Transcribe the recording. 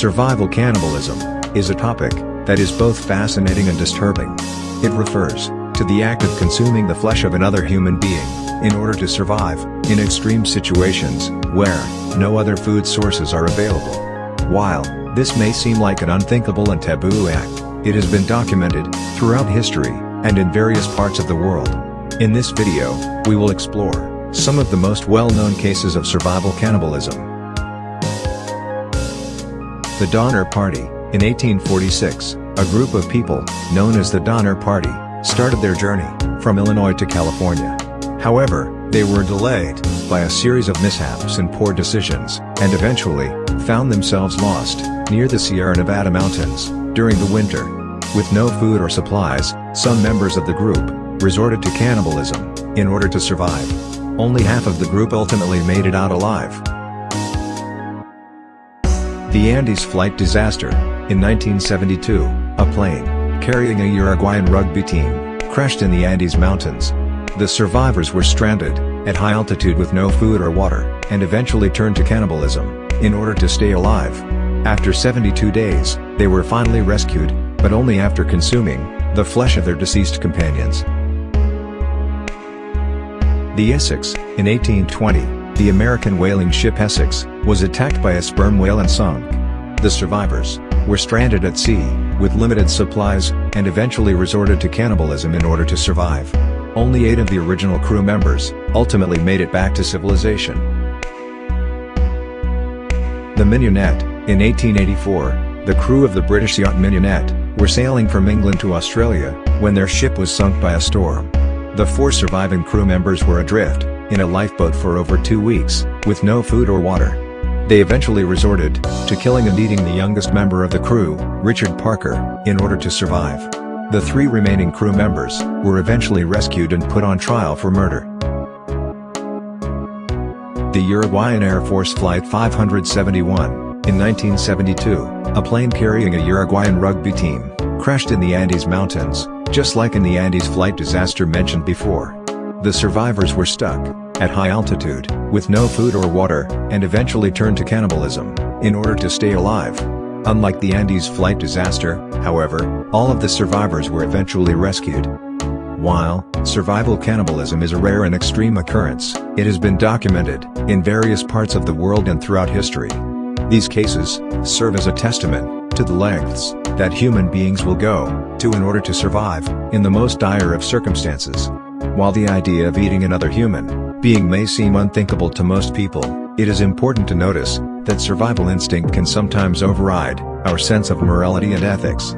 Survival cannibalism is a topic that is both fascinating and disturbing. It refers to the act of consuming the flesh of another human being in order to survive in extreme situations where no other food sources are available. While this may seem like an unthinkable and taboo act, it has been documented throughout history and in various parts of the world. In this video, we will explore some of the most well-known cases of survival cannibalism. The Donner Party In 1846, a group of people, known as the Donner Party, started their journey from Illinois to California. However, they were delayed by a series of mishaps and poor decisions, and eventually, found themselves lost near the Sierra Nevada mountains during the winter. With no food or supplies, some members of the group resorted to cannibalism in order to survive. Only half of the group ultimately made it out alive. The Andes flight disaster. In 1972, a plane, carrying a Uruguayan rugby team, crashed in the Andes Mountains. The survivors were stranded, at high altitude with no food or water, and eventually turned to cannibalism, in order to stay alive. After 72 days, they were finally rescued, but only after consuming the flesh of their deceased companions. The Essex, in 1820, the American whaling ship Essex, was attacked by a sperm whale and sunk. The survivors were stranded at sea, with limited supplies, and eventually resorted to cannibalism in order to survive. Only eight of the original crew members ultimately made it back to civilization. The Mignonette, in 1884, the crew of the British yacht Mignonette, were sailing from England to Australia, when their ship was sunk by a storm. The four surviving crew members were adrift, in a lifeboat for over two weeks, with no food or water. They eventually resorted to killing and eating the youngest member of the crew, Richard Parker, in order to survive. The three remaining crew members were eventually rescued and put on trial for murder. The Uruguayan Air Force Flight 571, in 1972, a plane carrying a Uruguayan rugby team, crashed in the Andes Mountains, just like in the Andes flight disaster mentioned before. The survivors were stuck, at high altitude, with no food or water, and eventually turned to cannibalism, in order to stay alive. Unlike the Andes flight disaster, however, all of the survivors were eventually rescued. While survival cannibalism is a rare and extreme occurrence, it has been documented in various parts of the world and throughout history. These cases serve as a testament to the lengths that human beings will go to in order to survive in the most dire of circumstances. While the idea of eating another human being may seem unthinkable to most people, it is important to notice that survival instinct can sometimes override our sense of morality and ethics.